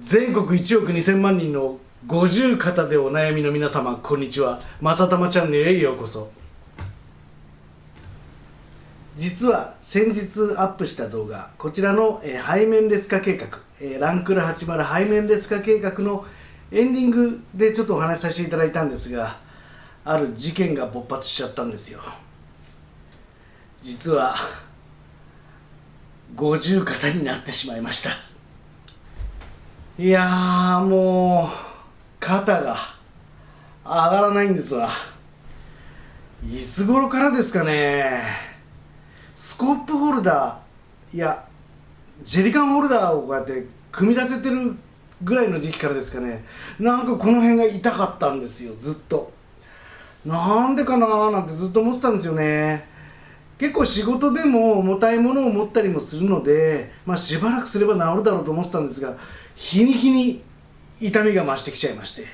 全国1億2000万人の五十肩でお悩みの皆様こんにちは。まさたまチャンネルへようこそ。実は先日アップした動画こちらの、えー、背面劣化計画、えー、ランクル80背面劣化計画のエンディングでちょっとお話しさせていただいたんですがある事件が勃発しちゃったんですよ。実は五十肩になってしまいました。いやーもう肩が上がらないんですわ。いつ頃からですかね。スコープホルダーいやジェリカンホルダーをこうやって組み立ててるぐらいの時期からですかね。なんかこの辺が痛かったんですよずっと。なんでかなーなんてずっと思ってたんですよね。結構仕事でも重たいものを持ったりもするので、まあ、しばらくすれば治るだろうと思ってたんですが日に日に痛みが増してきちゃいまして。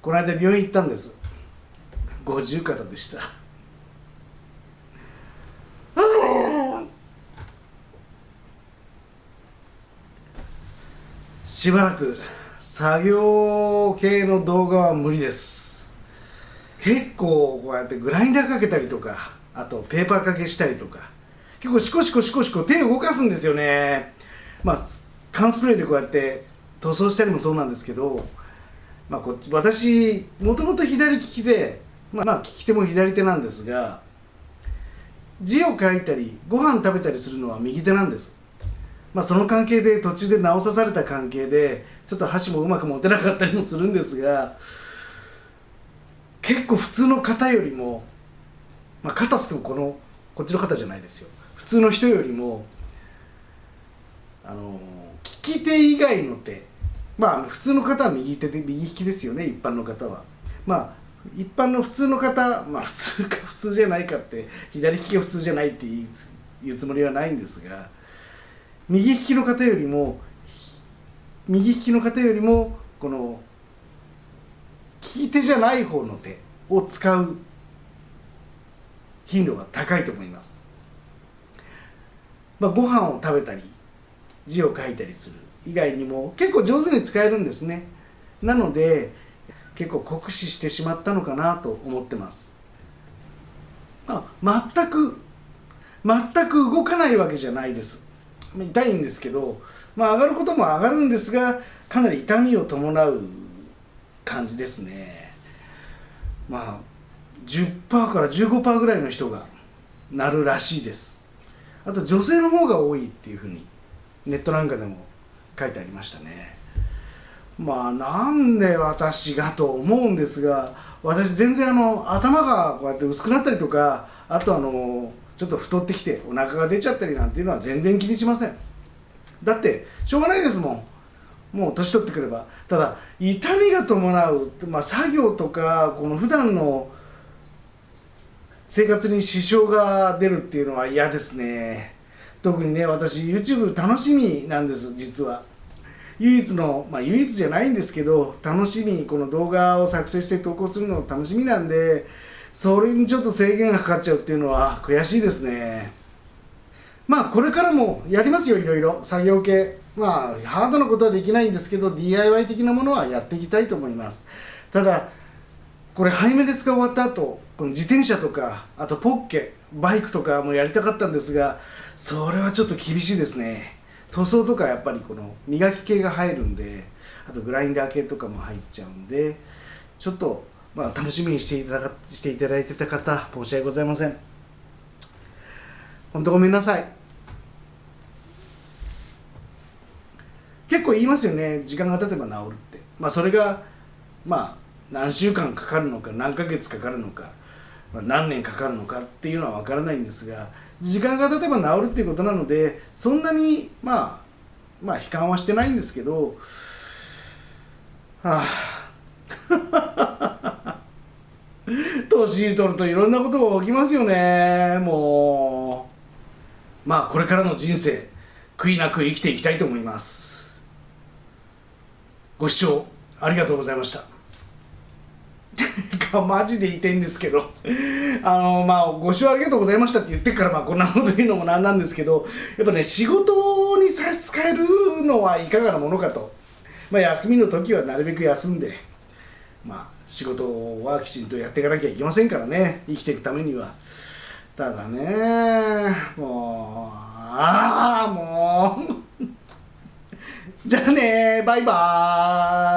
この間病院行ったんです。五十肩でした。しばらく作業系の動画は無理です。結構こうやってグラインダーかけたりとかあとペーパーかけしたりとか結構シコシコシコシコ手を動かすんですよね。まあ缶スプレーでこうやって塗装したりもそうなんですけど、まあ、こっち私もともと左利きで、まあ、まあ利き手も左手なんですが字を書いたりご飯食べたりするのは右手なんです。まあ、その関係で途中で直さされた関係でちょっと箸もうまく持てなかったりもするんですが結構普通の方よりもまあ、肩つってもこのこっちの肩じゃないですよ。普通の人よりもあの利き手以外の手。まあ普通の方は右手で右利きですよね一般の方は。まあ一般の普通の方まあ普通か普通じゃないかって左利きが普通じゃないっていうつもりはないんですが右利きの方よりも右利きの方よりもこの利き手じゃない方の手を使う頻度が高いと思います、まあ、ご飯を食べたり字を書いたりする。以外にも結構上手に使えるんですね。なので結構酷使してしまったのかなと思ってます、まあ、全く全く動かないわけじゃないです。痛いんですけど、まあ、上がることも上がるんですがかなり痛みを伴う感じですね。まあ10%から15%ぐらいの人がなるらしいです。あと女性の方が多いっていうふうにネットなんかでも書いてありましたね。まあなんで私がと思うんですが私全然あの頭がこうやって薄くなったりとかあとあのちょっと太ってきてお腹が出ちゃったりなんていうのは全然気にしません。だってしょうがないですもん。もう年取ってくれば。ただ痛みが伴う、まあ、作業とかこの普段の生活に支障が出るっていうのは嫌ですね。特にね私 YouTube 楽しみなんです実は。唯一のまあ唯一じゃないんですけど楽しみこの動画を作成して投稿するの楽しみなんでそれにちょっと制限がかかっちゃうっていうのは悔しいですね。まあこれからもやりますよいろいろ。作業系。まあハードなことはできないんですけど DIY 的なものはやっていきたいと思います。ただこれ背面ですが終わった後この自転車とかあとポッケバイクとかもやりたかったんですがそれはちょっと厳しいですね。塗装とかやっぱりこの磨き系が入るんであとグラインダー系とかも入っちゃうんでちょっとまあ楽しみにしていただしていただいてた方申し訳ございません。本当ごめんなさい。結構言いますよね。時間が経てば治るって。まあそれがまあ何週間かかるのか何ヶ月かかるのか、まあ、何年かかるのかっていうのは分からないんですが時間が経てば治るっていうことなのでそんなにまあまあ悲観はしてないんですけどはあ。年取るといろんなことが起きますよねもう。まあこれからの人生悔いなく生きていきたいと思います。ご視聴ありがとうございました。がマジでいたいんですけど。あのまあご視聴ありがとうございましたって言ってからまあこんなこと言うのもなんなんですけどやっぱね仕事に差し支えるののはいかがなものかと、まあ、休みの時はなるべく休んで、まあ、仕事はきちんとやっていかなきゃいけませんからね。生きていくためには。ただねもうああもう。じゃあねバイバーイ。